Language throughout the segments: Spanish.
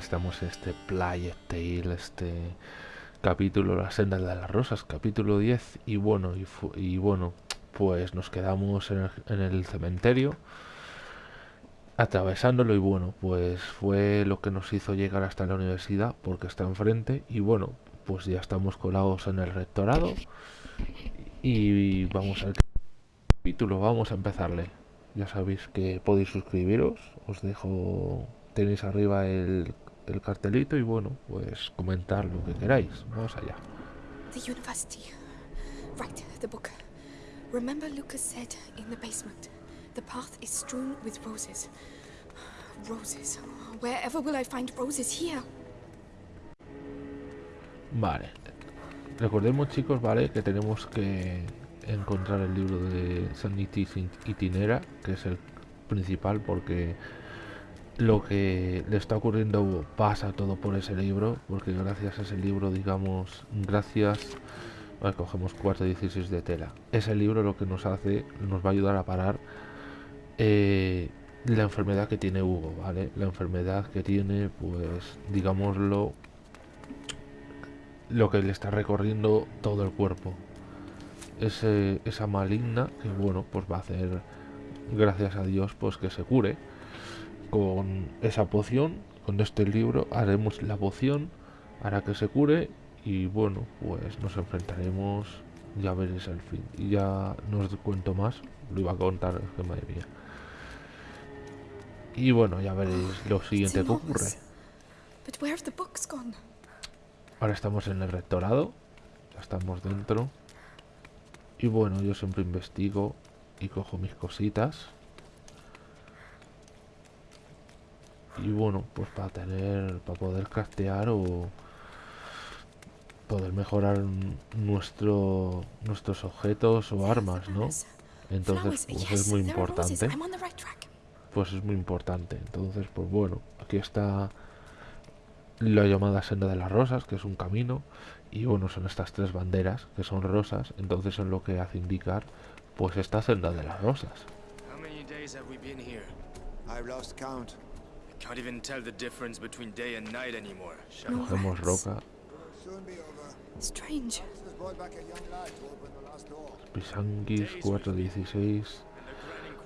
estamos en este Playa Tale, este capítulo La senda de las rosas, capítulo 10 y bueno, y, y bueno, pues nos quedamos en el, en el, cementerio atravesándolo y bueno, pues fue lo que nos hizo llegar hasta la universidad porque está enfrente y bueno, pues ya estamos colados en el rectorado y vamos al capítulo, vamos a empezarle. Ya sabéis que podéis suscribiros, os dejo, tenéis arriba el, el cartelito y bueno, pues comentar lo que queráis. Vamos allá. The university. Right, the book. Remember Lucas said in the basement, the path is strewn with roses. Roses. Wherever will I find roses here? Vale. Recordemos chicos, vale, que tenemos que encontrar el libro de Sanitis Itinera, que es el principal porque lo que le está ocurriendo pasa todo por ese libro, porque gracias a ese libro, digamos, gracias, vale, cogemos 4.16 de tela. Ese libro lo que nos hace, nos va a ayudar a parar eh, la enfermedad que tiene Hugo, ¿vale? La enfermedad que tiene, pues, digámoslo, lo que le está recorriendo todo el cuerpo. Ese, esa maligna que bueno pues va a hacer gracias a Dios pues que se cure con esa poción con este libro haremos la poción hará que se cure y bueno pues nos enfrentaremos ya veréis el fin. Y ya no os cuento más lo iba a contar es que madre mía. Y bueno ya veréis lo siguiente que ocurre. ahora estamos en el rectorado ya estamos dentro. Y bueno, yo siempre investigo y cojo mis cositas. Y bueno, pues para tener, para poder craftear o poder mejorar nuestro, nuestros objetos o armas, ¿no? Entonces, pues es muy importante. Pues es muy importante. Entonces, pues bueno, aquí está la llamada senda de las rosas, que es un camino y bueno son estas tres banderas que son rosas entonces es lo que hace indicar pues esta senda de las rosas cogemos roca. Pisanguis 416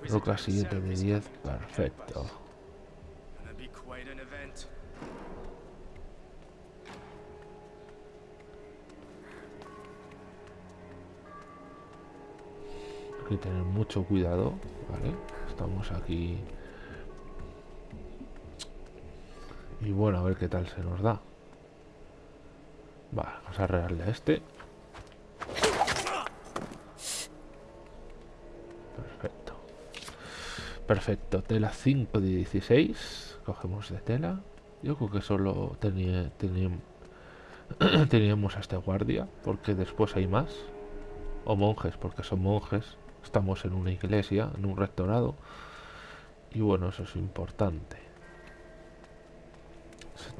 roca siguiente de 10 perfecto. Que tener mucho cuidado, ¿vale? Estamos aquí. Y bueno, a ver qué tal se nos da. Vale, vamos a arreglarle a este. Perfecto. Perfecto, tela 5 de 16. Cogemos de tela. Yo creo que solo tenía, teníamos a este guardia, porque después hay más. O monjes, porque son monjes estamos en una iglesia, en un rectorado. Y bueno, eso es importante.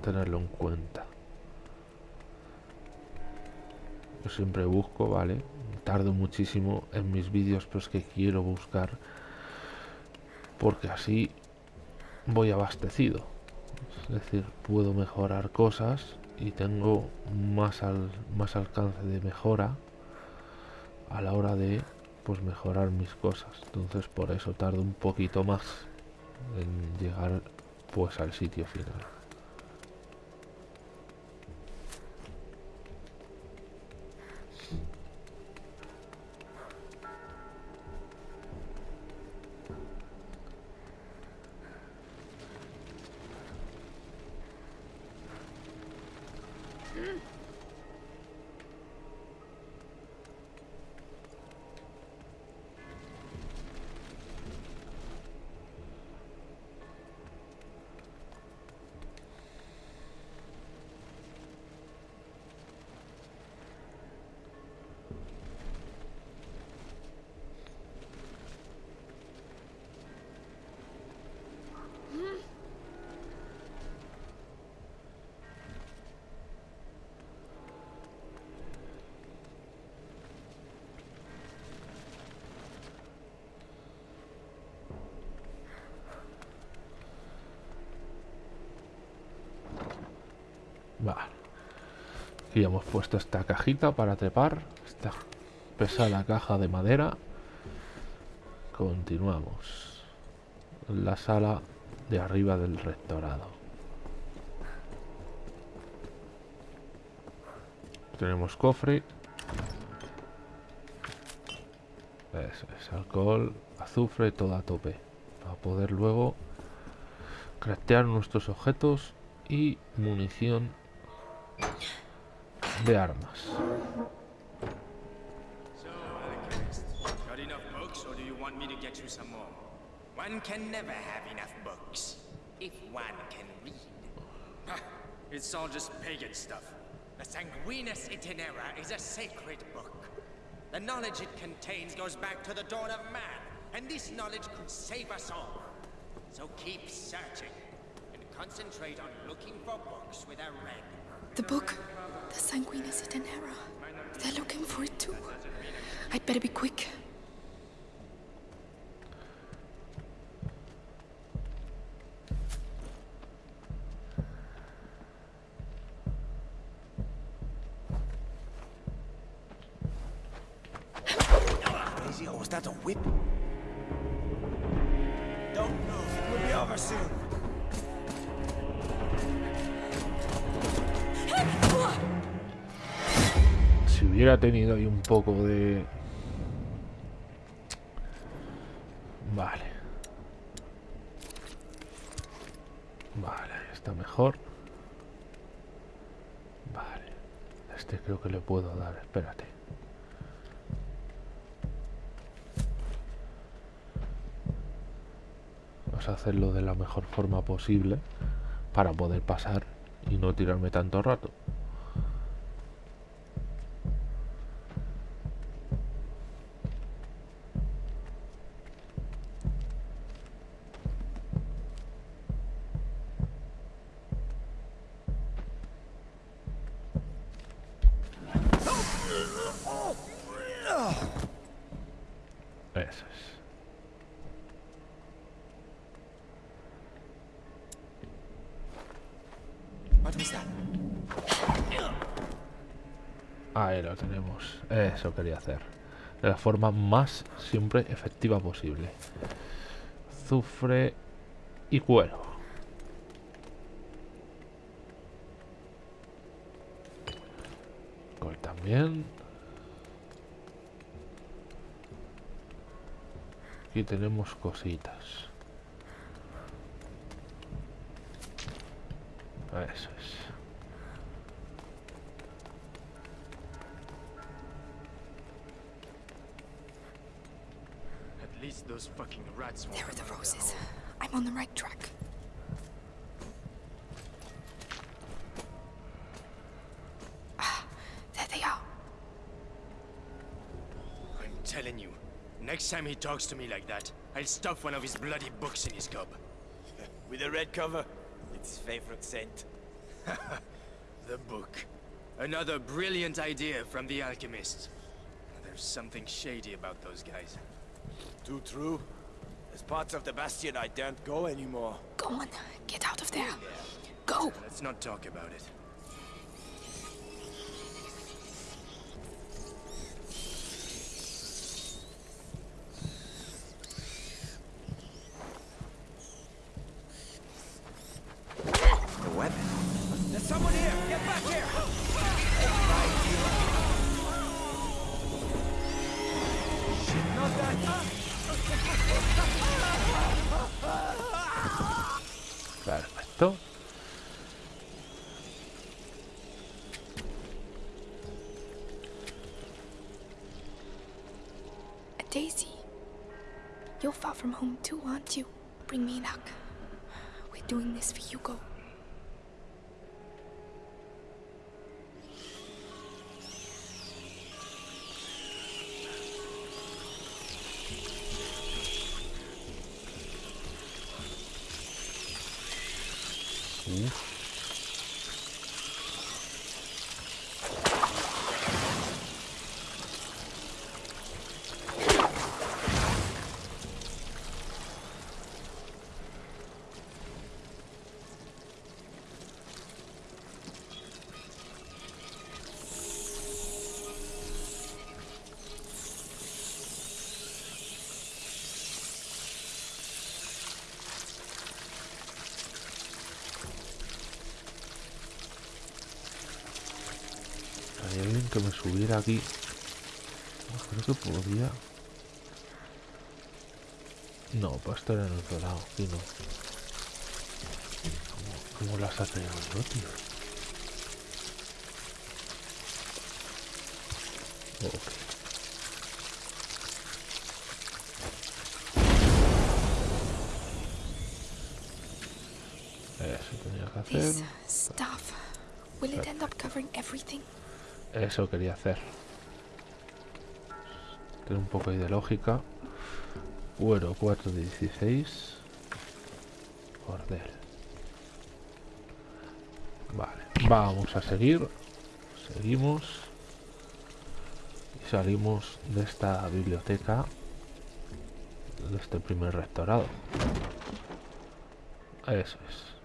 Tenerlo en cuenta. Yo siempre busco, ¿vale? Tardo muchísimo en mis vídeos, pero es que quiero buscar. Porque así voy abastecido. Es decir, puedo mejorar cosas y tengo más, al, más alcance de mejora a la hora de pues mejorar mis cosas entonces por eso tardo un poquito más en llegar pues al sitio final Vale. Aquí hemos puesto esta cajita para trepar. Esta pesada caja de madera. Continuamos. La sala de arriba del rectorado. Tenemos cofre. Eso es, alcohol, azufre, todo a tope. Para poder luego craftear nuestros objetos y munición some more? One can never have enough books, if one can read. It's all just pagan stuff. The Sanguinus Itinera is a sacred book. The knowledge it contains goes back to the dawn of man, and this knowledge could save us all. So keep searching, and concentrate on looking for books with a red. The book. The Sanguinus Itinera. They're looking for it too. I'd better be quick. Was that a whip? Don't move, it will be over soon. Hubiera tenido ahí un poco de... Vale. Vale, está mejor. Vale. Este creo que le puedo dar, espérate. Vamos a hacerlo de la mejor forma posible para poder pasar y no tirarme tanto rato. Eso es. What was that? Ahí lo tenemos. Eso quería hacer. De la forma más siempre efectiva posible. Azufre y cuero. Col también. Aquí tenemos cositas. Eso es. Those fucking rats won't There are the come out of roses. I'm on the right track. Ah, there they are. I'm telling you, next time he talks to me like that, I'll stuff one of his bloody books in his gob. With a red cover? It's his favorite scent. The book. Another brilliant idea from the alchemist. There's something shady about those guys. Too true. There's parts of the Bastion I daren't go anymore. Go on, get out of there. Go! Let's not talk about it. Home too, aren't you? Bring me luck. We're doing this for you, Hugo. Que me subiera aquí. Creo que podía. No, para estar en otro lado, aquí no. ¿Cómo, cómo las ha traído yo, tío? Ok. Eso tenía que hacer. This stuff. Will it end up covering everything? Eso quería hacer. Tiene un poco de lógica. Cuero 4 de 16. Cordel. Vale. Vamos a seguir. Seguimos. Y salimos de esta biblioteca. De este primer rectorado. Eso es.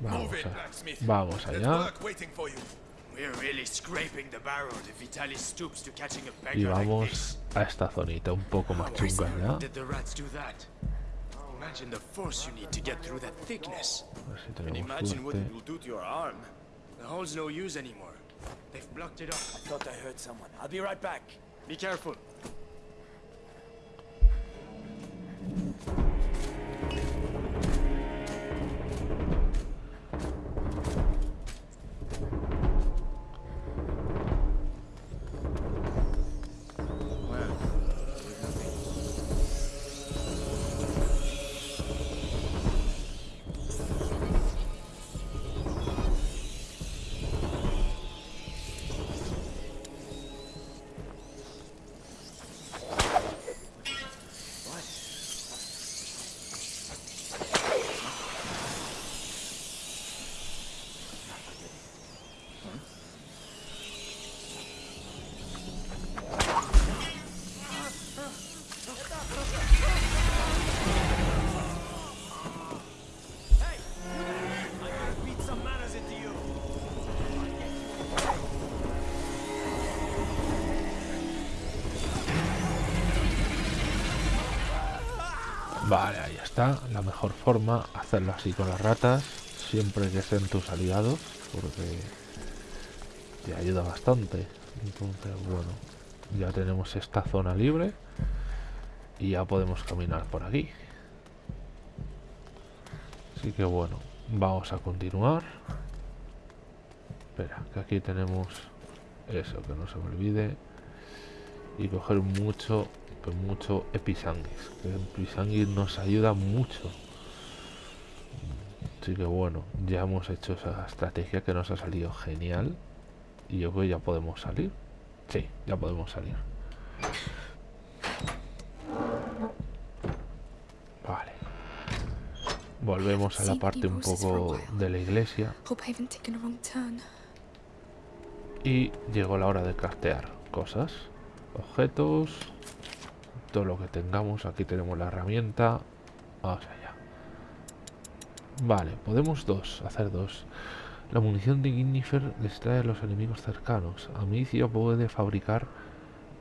Vamos, a- vamos allá We're really scraping the barrel if Vitalis stoops to catching a y vamos a esta zonita un poco más chunga ya. did the rats do that? Imagine the force you need to get through that thickness. A ver si tenemos suerte. Vale, ahí está. La mejor forma, hacerlo así con las ratas, siempre que sean tus aliados, porque te ayuda bastante. Entonces, bueno, ya tenemos esta zona libre y ya podemos caminar por aquí. Así que bueno, vamos a continuar. Espera, que aquí tenemos eso, que no se me olvide. Y coger mucho, pues mucho episanguis. El episanguis nos ayuda mucho. Así que bueno, ya hemos hecho esa estrategia que nos ha salido genial. Y yo creo que ya podemos salir. Sí, ya podemos salir. Vale. Volvemos a la parte un poco de la iglesia. Y llegó la hora de craftear cosas, objetos, todo lo que tengamos. Aquí tenemos la herramienta. Vamos allá. Vale, podemos dos, hacer dos. La munición de Ignifer distrae a los enemigos cercanos. Amicia puede fabricar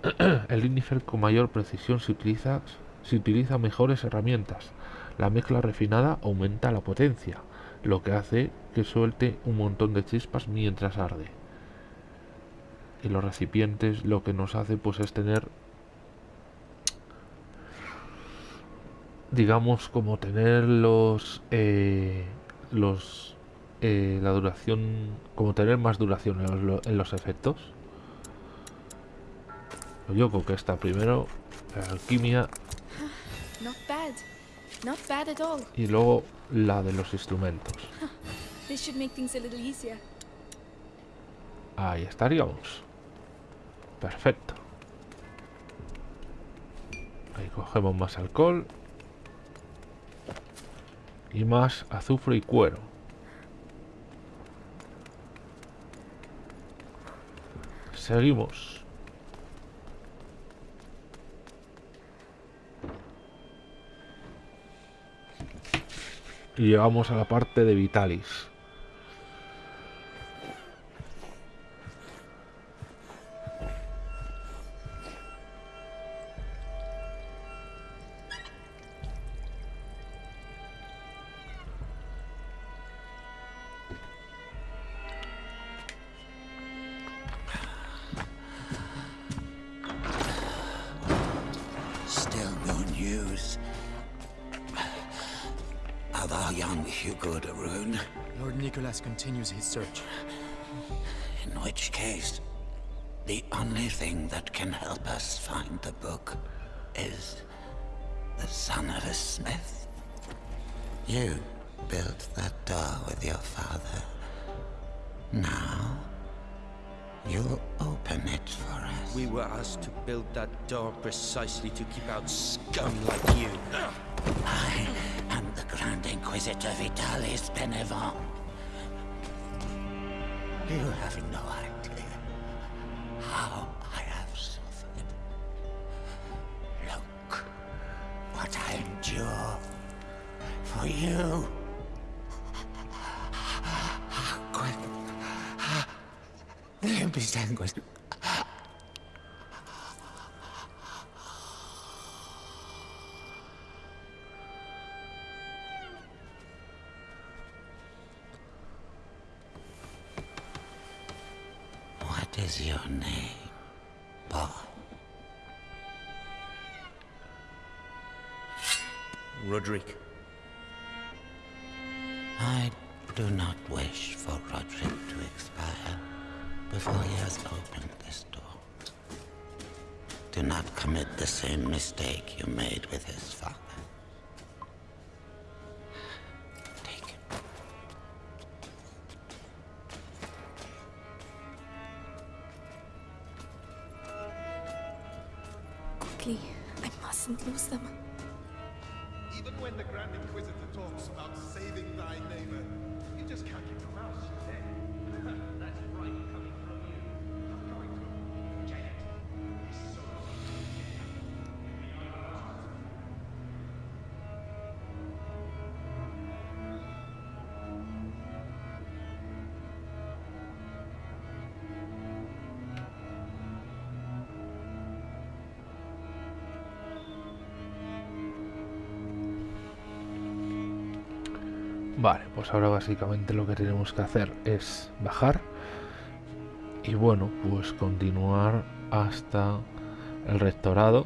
el Ignifer con mayor precisión si utiliza, si utiliza mejores herramientas. La mezcla refinada aumenta la potencia, lo que hace que suelte un montón de chispas mientras arde y los recipientes lo que nos hace pues es tener digamos como tener los eh, los eh, la duración como tener más duración en los, en los efectos. Yo creo que está primero la alquimia. Y luego la de los instrumentos. This should make things a little easier. ahí estaríamos. Perfecto. Ahí cogemos más alcohol y más azufre y cuero. Seguimos. Y llegamos a la parte de Vitalis Hugo de Rune. Lord Nicholas continues his search. In which case, the only thing that can help us find the book is the son of a smith. You built that door with your father. Now, you'll open it for us. We were asked to build that door precisely to keep out scum like you. I Grand Inquisitor Vitalis Benevent. You have no idea is your name, boy? Roderick. I do not wish for Roderick to expire before he has opened this door. Do not commit the same mistake you made with his father. Vale, pues ahora básicamente lo que tenemos que hacer es bajar. Y bueno, pues continuar hasta el rectorado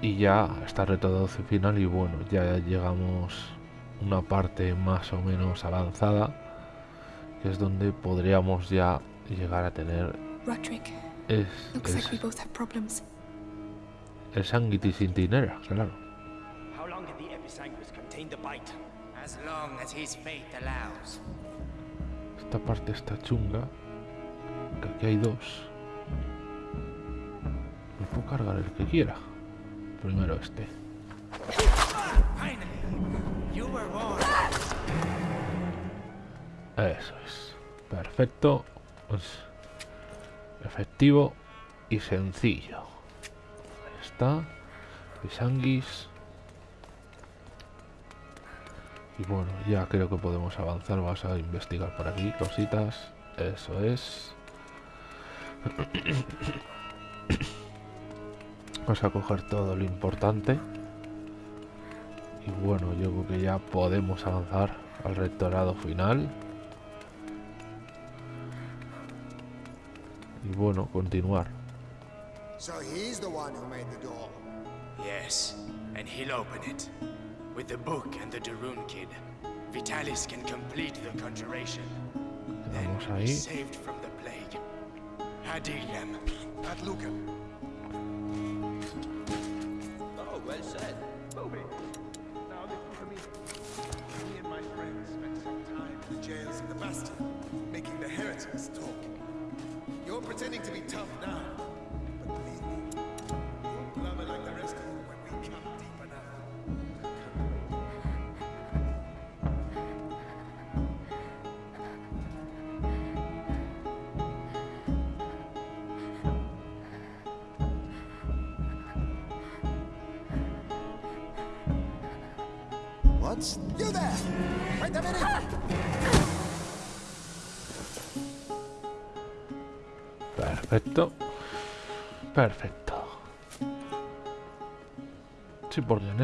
y ya hasta el rectorado final y bueno, ya llegamos una parte más o menos avanzada que es donde podríamos ya llegar a tener Roderick, es, el sanguitis intinera, claro. Esta parte está chunga. Que aquí hay dos. Me puedo cargar el que quiera. Primero este. Eso es. Perfecto. Pues, efectivo y sencillo. Ahí está. Pisanguis. Y bueno, ya creo que podemos avanzar. Vas a investigar por aquí cositas. Eso es. Vamos a coger todo lo importante. Y bueno, yo creo que ya podemos avanzar al rectorado final. Y bueno, continuar. So he's the one who made the door. Yes, and he'll open it. With the book and the Darun kid, Vitalis can complete the conjuration. Then Vamos we'll be saved from the plague. Hadilem. At Lucan.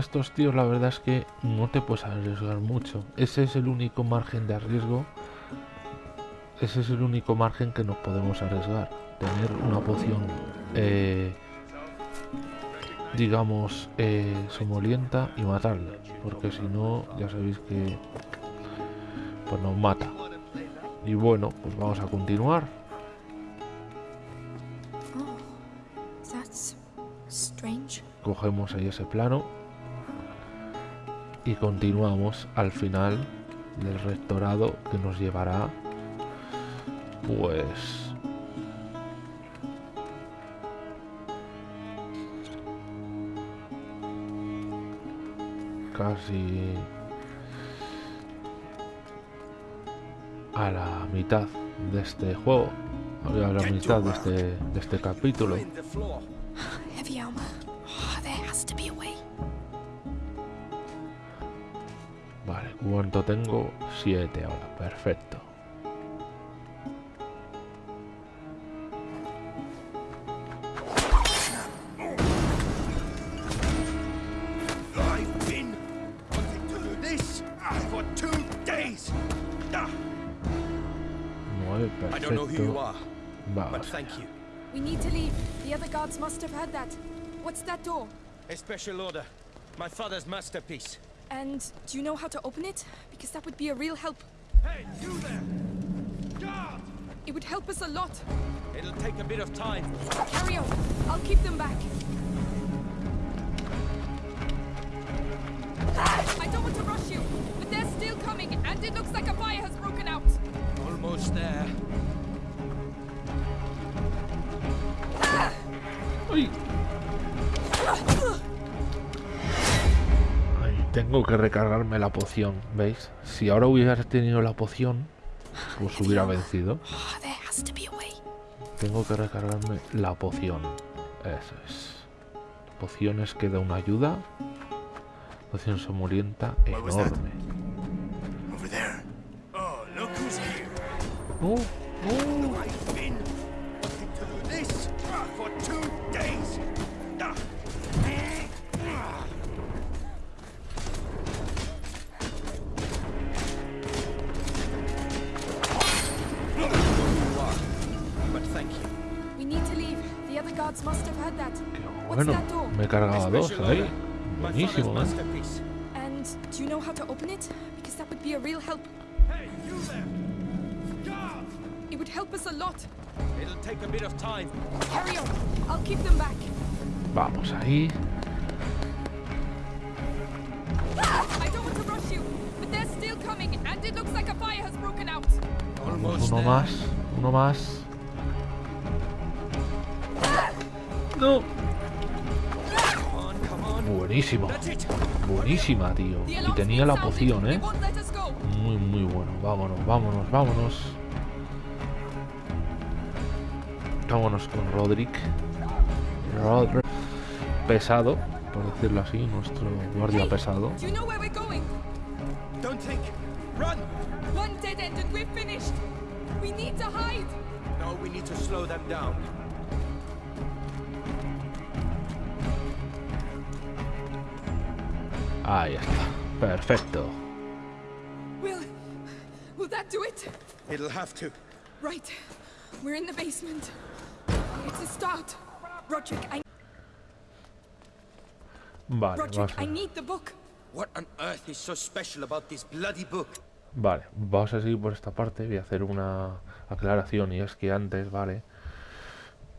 Estos tíos la verdad es que no te puedes arriesgar mucho. Ese es el único margen de riesgo. Ese es el único margen que nos podemos arriesgar. Tener una poción eh, digamos, eh, somolienta y matarla. Porque si no, ya sabéis que pues nos mata. Y bueno, pues vamos a continuar. Oh. Cogemos ahí ese plano y continuamos al final del rectorado que nos llevará pues casi a la mitad de este juego a la mitad de este, de este capítulo are, but vamos thank you. We need to leave. The other guards must have heard that. What's that door? A special order. My father's masterpiece. And do you know how to open it? Because that would be a real help. Hey, you there! Guard! It would help us a lot. It'll take a bit of time. Carry on. I'll keep them back. I don't want to rush you, but they're still coming, and it looks like a fire has broken out. Almost there. Ah! ¡Ay! Tengo que recargarme la poción, ¿veis? Si ahora hubiera tenido la poción, pues hubiera vencido. Oh, there has to be a way. Tengo que recargarme la poción. Eso es. Pociones que da una ayuda. Poción that? enorme. Oh, here. ¡Oh! Qué What's bueno, that door? me he cargado a dos ahí. Buenísimo, ¿eh? masterpiece. And do you know how to open it? Because that would be a real help. Hey, you there! Guard! It would help us a lot. It'll take a bit of time. Carry on. I'll keep them back. Vamos ahí. I don't want to rush you, but they're still coming, and it looks like a fire has broken out. Almost Uno más. Uno más. That's it. Buenísima, tío. Y tenía la poción, ¿eh? Muy, muy bueno. Vámonos, vámonos, vámonos. Vámonos con Roderick. Roderick. Pesado, por decirlo así, nuestro guardia pesado. No, we need to slow them down. Ahí está. Perfecto. Will, will that do it? It'll have to. Right. We're in the basement. It's a start. Roderick, I, Vale, Roderick, I need the book. What on earth is so special about this bloody book? vale, vamos a seguir por esta parte. Voy a hacer una aclaración y es que antes, vale.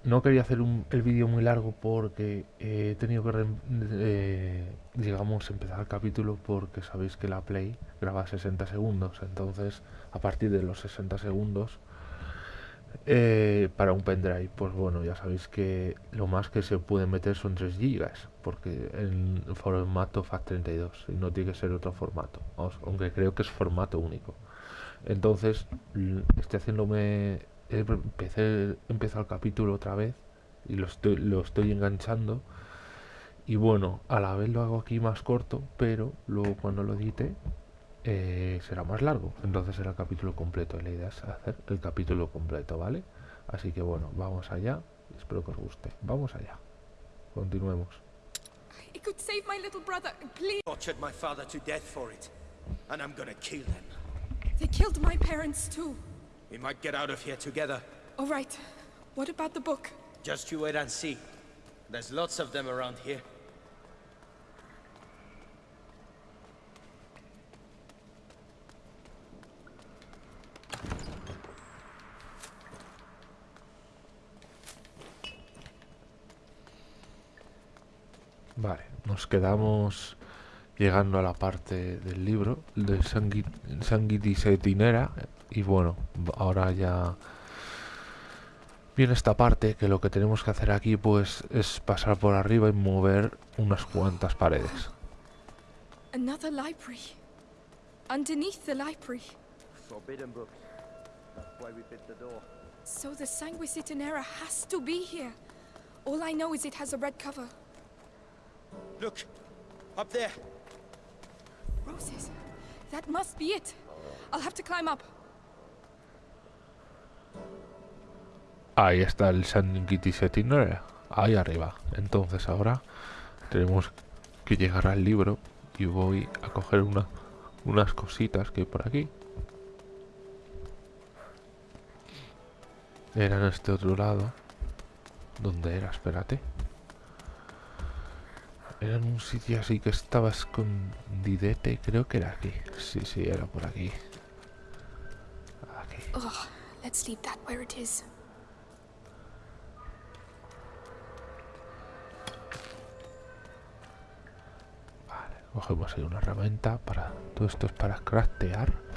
No quería hacer un- el vídeo muy largo porque eh, he tenido que, eh, digamos, empezar el capítulo porque sabéis que la Play graba 60 segundos. Entonces, a partir de los 60 segundos, eh, para un pendrive, pues bueno, ya sabéis que lo más que se puede meter son 3 gigas, porque en formato FAT32 y no tiene que ser otro formato, aunque creo que es formato único. Entonces, estoy haciéndome, empecé, empezado el capítulo otra vez y lo estoy, lo estoy enganchando. Y bueno, a la vez lo hago aquí más corto, pero luego cuando lo edite eh, será más largo. Entonces será el capítulo completo. Y la idea es hacer el capítulo completo, ¿vale? Así que bueno, vamos allá. Espero que os guste. Vamos allá. Continuemos. It could save my little brother. Please. Tortured my father to death for it. And I'm gonna kill them. They killed my parents too. We might get out of here together. All right. What about the book? Just you wait and see. There's lots of them around here. Vale, nos quedamos llegando a la parte del libro de Sanguit- Sanguitis et Inera y bueno, ahora ya viene esta parte que lo que tenemos que hacer aquí pues es pasar por arriba y mover unas cuantas paredes. Another library. Underneath the library. Forbidden books. That's why we bit the door. So the Sanguisitanera has to be here. All I know is it has a red cover. Look! Up there! That must be it. I'll have to climb up. Ahí está el et Inera, ahí arriba. Entonces ahora tenemos que llegar al libro y voy a coger una, unas cositas que hay por aquí. Era en este otro lado. ¿Dónde era? Espérate. Era en un sitio así que estaba escondidete. Creo que era aquí. Sí, sí, era por aquí. Aquí. Ugh, let's leave that where it is. Vale, cogemos ahí una herramienta para... Todo esto es para. Craftear.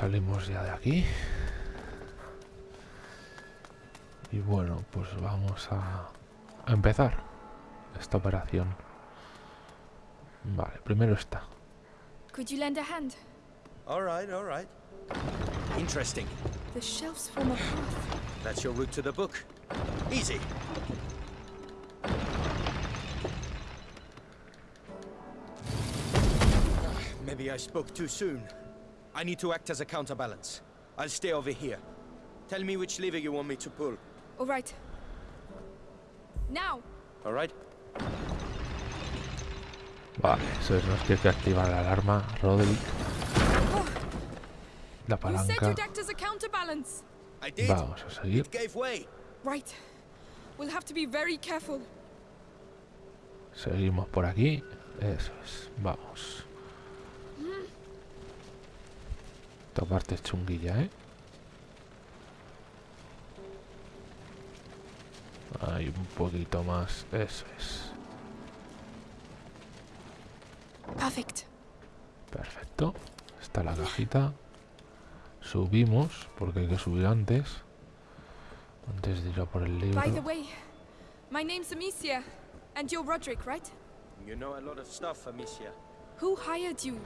Salimos ya de aquí. Y bueno, pues vamos a, empezar esta operación. Vale, primero esta. Could you lend a hand? Alright, alright. Interesting. The shelves form a path. That's your route to the book. Easy. Maybe I spoke too soon. I need to act as a counterbalance. I'll stay over here. Tell me which lever you want me to pull. All right. Now! Alright? Vale, eso es, nos tiene que activar la alarma, Roderick. La You said palanca. you'd act as a counterbalance. I did. Vamos a seguir. It gave way. Right. We'll have to be very careful. Seguimos por aquí. Eso es. Vamos. Esta parte es chunguilla, ¿eh? Hay un poquito más. Eso es. Perfect. Perfecto. Está la cajita. Subimos, porque hay que subir antes. Antes de ir a por el libro. By the way, my name's Amicia, and you're Roderick, right? You know a lot of stuff, Amicia. Who hired you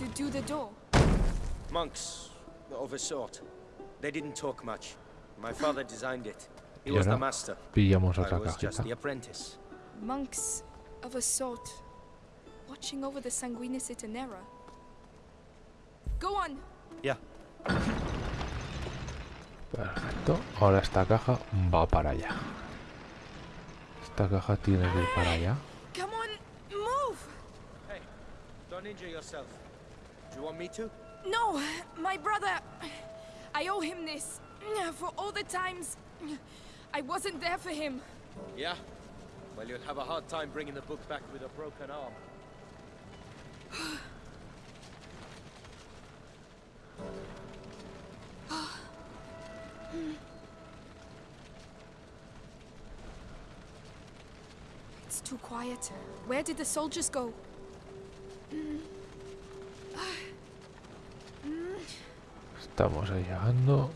to do the door? Monks of a sort. They didn't talk much. My father designed it. He was the master. Pillamos I otra was just the apprentice. Monks of a sort, watching over the Sanguinis Itinera. Go on. Yeah. Perfecto. Ahora esta caja va para allá. Esta caja tiene que ir para allá. Come on, move. Hey, don't injure yourself. Do you want me to? No, my brother. I owe him this for all the times I wasn't there for him. Yeah? Well, you'll have a hard time bringing the book back with a broken arm. It's too quiet. Where did the soldiers go? Estamos ahí llegando.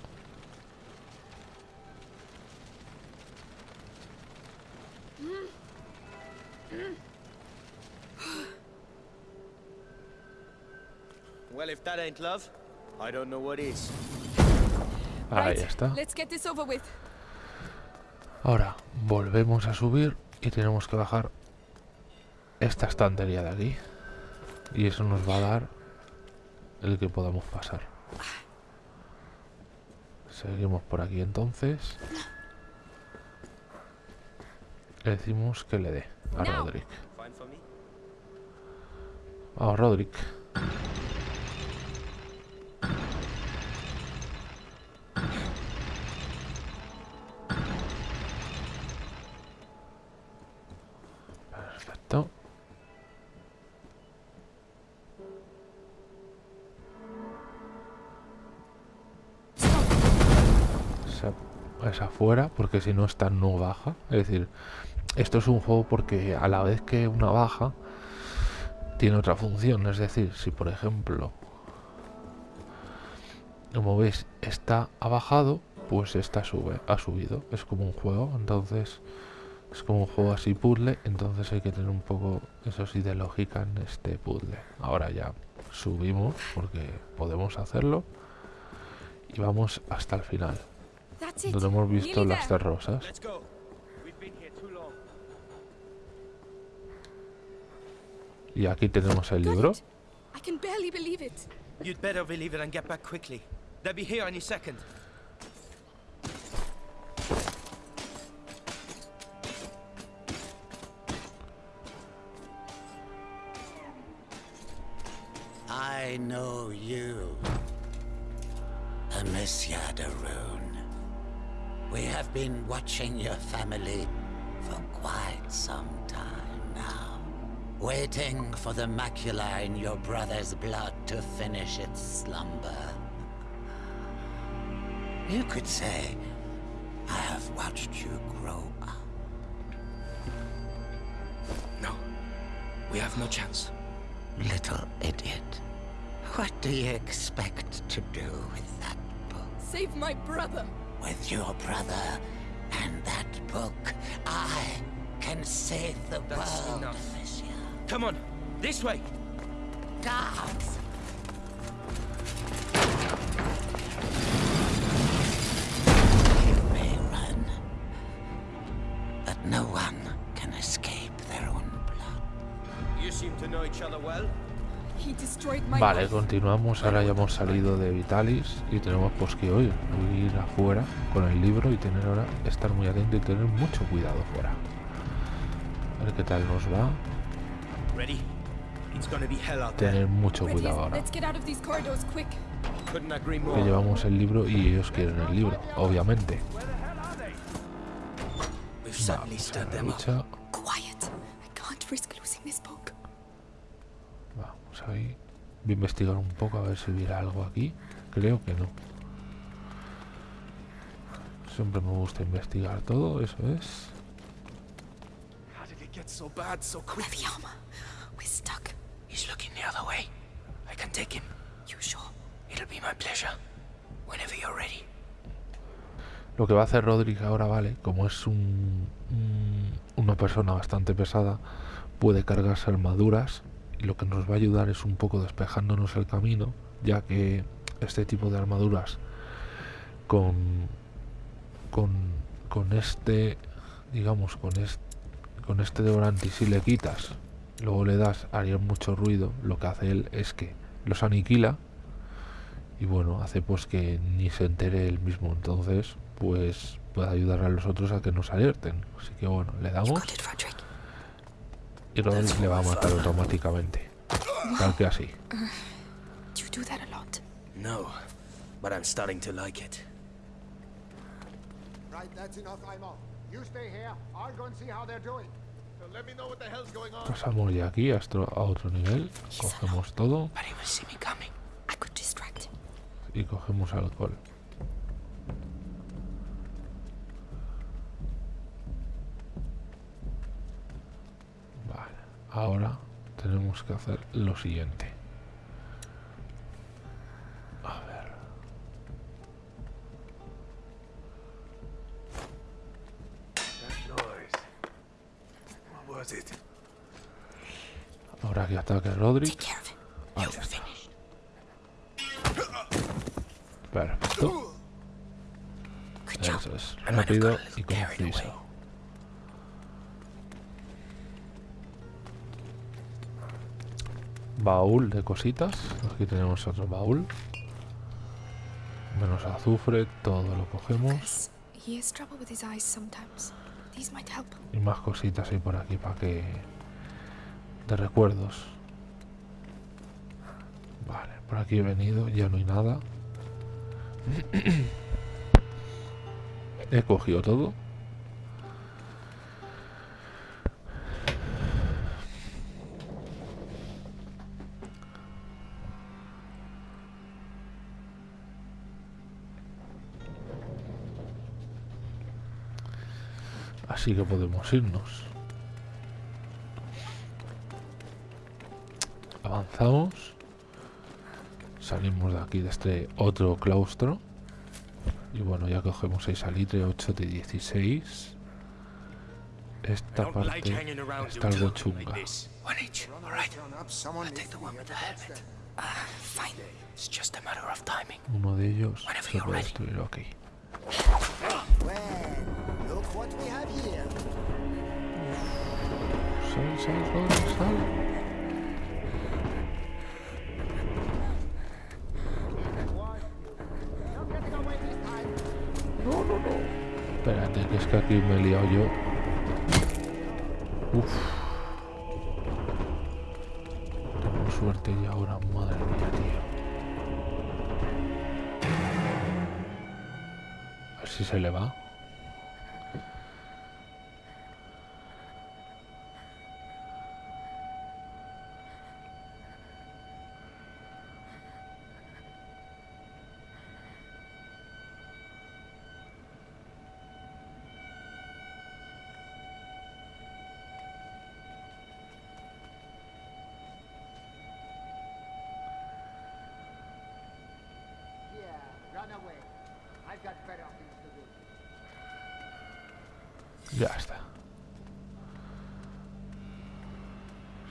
Well, if that ain't love, I don't know what is. Ahí está. let's get this over with. Ahora volvemos a subir y tenemos que bajar esta estantería de aquí. Y eso nos va a dar el que podamos pasar. Seguimos por aquí entonces. Le decimos que le dé a. Roderick. Vamos, Roderick. Porque si no esta no baja. Es decir, esto es un juego porque a la vez que una baja, tiene otra función. Es decir, si por ejemplo, como veis, está ha bajado, pues esta sube, ha subido. Es como un juego, entonces es como un juego así puzzle, entonces hay que tener un poco, eso sí, de lógica en este puzzle. Ahora ya subimos porque podemos hacerlo y vamos hasta el final. Donde hemos visto las tres rosas. Let's go. We've been here too long. Y aquí tenemos el libro. I can barely believe it. You'd better believe it and get back quickly. They'll be here any second. I know you, Amicia de Rune. We have been watching your family for quite some time now. Waiting for the macula in your brother's blood to finish its slumber. You could say, I have watched you grow up. No. We have no chance. Little idiot. What do you expect to do with that book? Save my brother. With your brother and that book, I can save the That's world, enough. Amicia. Come on. This way. Guards! You may run, but no one can escape their own blood. You seem to know each other well. Vale, continuamos. Ahora ya hemos salido de Vitalis y tenemos pues que hoy ir afuera con el libro y tener ahora estar muy atento y tener mucho cuidado fuera. A ver qué tal nos va. Ready? It's gonna be hell out there. Tener mucho cuidado ahora. let's get out of these corridors quick. Couldn't agree more. Que llevamos el libro y ellos quieren el libro, obviamente. Vamos a la lucha. Quiet. I can't risk losing this book. Vamos ahí. Voy a investigar un poco a ver si hubiera algo aquí. Creo que no. Siempre me gusta investigar todo, eso es. So bad so armor? We're stuck. He's looking the other way. I can take him. You sure? It'll be my pleasure. Whenever you're ready. Lo que va a hacer Rodríguez ahora, vale, como es un, un- una persona bastante pesada, puede cargarse armaduras lo que nos va a ayudar es un poco despejándonos el camino, ya que este tipo de armaduras con con, con este digamos con este con este devorante si le quitas luego le das haría mucho ruido lo que hace él es que los aniquila y bueno, hace pues que ni se entere él mismo, entonces pues puede ayudar a los otros a que nos alerten. Así que bueno, le damos. Y Roderick le va a matar automáticamente. Tal que así. Do you do that a lot? No, but I'm starting to like it. Right, that's enough, Aimo. You stay here. I'll go and see how they're doing. So let me know what the hell's going on. Pasamos ya aquí a otro, a otro nivel, cogemos todo But he will see me coming. I could distract him. y cogemos alcohol. Vale, ahora tenemos que hacer lo siguiente. A ver. That noise. What was it? Ahora que ataque him. Ahí está. Perfecto. Eso es. Rápido a y conciso. Baúl de cositas. Aquí tenemos otro baúl. Menos azufre, todo lo cogemos. Y más cositas hay por aquí para que... De recuerdos. Vale, por aquí he venido, ya no hay nada. he cogido todo. Así que podemos irnos. Avanzamos. Salimos de aquí, de este otro claustro. Y bueno, ya cogemos 6 salitre, 8 de 16. Esta parte está algo chunga. One each. All right. Turn up, someone Take the one with the helmet. Fine. It's just a matter of timing. Uno de ellos se puede destruir aquí. Well, look what we have here. Away this time. Espérate, que es que aquí me he liado yo. Uf. Tengo suerte y ahora, madre mía, tío. A ver si se le va. Ya está.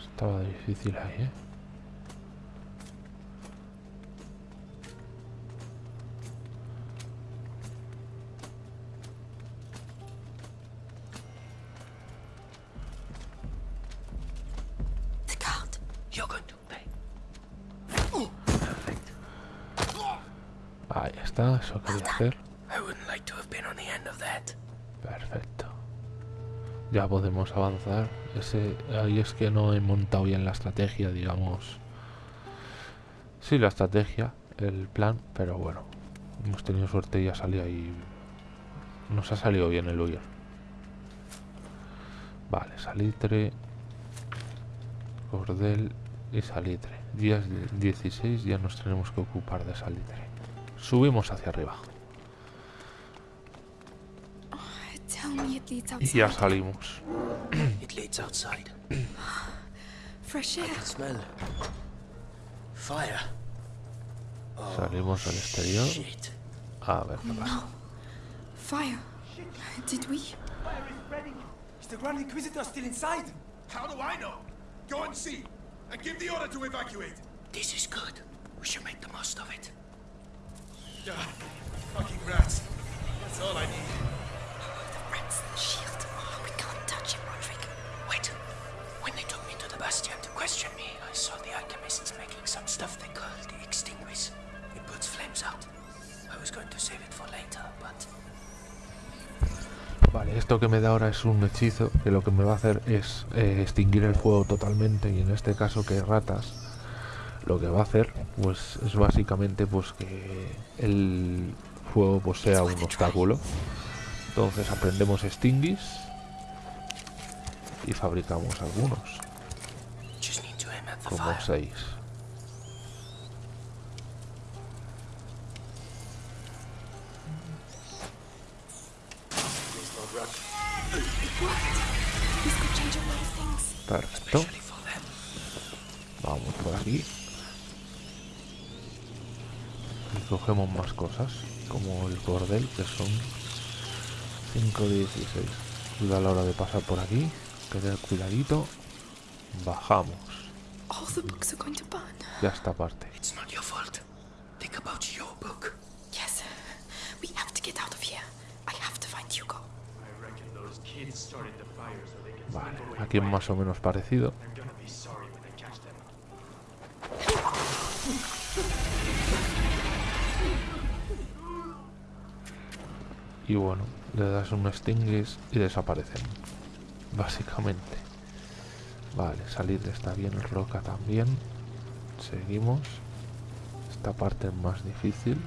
Estaba difícil ahí, ¿eh? Ya podemos avanzar. Ese, ahí es que no he montado bien la estrategia, digamos. Sí, la estrategia, el plan, pero bueno. Hemos tenido suerte y ha salido ahí. Nos ha salido bien el huir. Vale, salitre. Cordel y salitre. Días de 16 ya nos tenemos que ocupar de salitre. Subimos hacia arriba. Y outside. ya salimos. It leads outside. Fresh air. Smell. Fire. Oh, salimos al exterior. Shit. Ah, a ver qué pasa. Fire. Did we? Fire is spreading. Is the Grand Inquisitor still inside? How do I know? Go and see, and give the order to evacuate. This is good. We should make the most of it. Yeah, fucking rats. That's all I need. Rats, the shield. Oh, we can't touch him, Roderick. Wait. When they took me to the Bastion to question me, I saw the alchemists making some stuff they called the Extinguish. It puts flames out. I was going to save it for later, but Vale, esto que me da ahora es un hechizo que lo que me va a hacer es eh, extinguir el fuego totalmente y en este caso que ratas lo que va a hacer pues es básicamente pues que el fuego pues sea un obstáculo entonces aprendemos extinguis y fabricamos algunos como seis perfecto. Vamos por aquí. Y cogemos más cosas, como el cordel, que son 5 de 16. Cuida a la hora de pasar por aquí, tener cuidadito. Bajamos. All the books are going to burn. Ya esta parte. It's not your fault. Think about your book. Yes. We have to get out of here. I have to find Hugo. I reckon those kids started the fire so they can Vale, aquí es más o menos parecido. Y bueno, le das un extinguis y desaparecen. Básicamente. Vale, salir está bien, roca también. Seguimos. Esta parte es más difícil.